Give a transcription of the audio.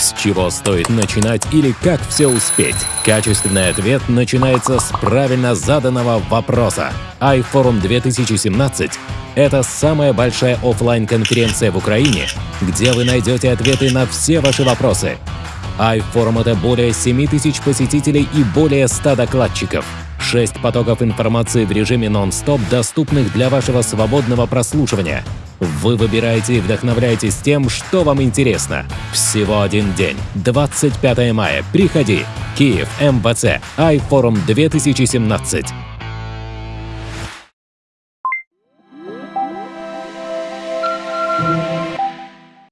С чего стоит начинать или как все успеть? Качественный ответ начинается с правильно заданного вопроса. iForum 2017 – это самая большая офлайн конференция в Украине, где вы найдете ответы на все ваши вопросы. iForum – это более 7 тысяч посетителей и более 100 докладчиков. Шесть потоков информации в режиме нон-стоп, доступных для вашего свободного прослушивания. Вы выбираете и вдохновляетесь тем, что вам интересно. Всего один день. 25 мая. Приходи. Киев, МВЦ, iForum 2017.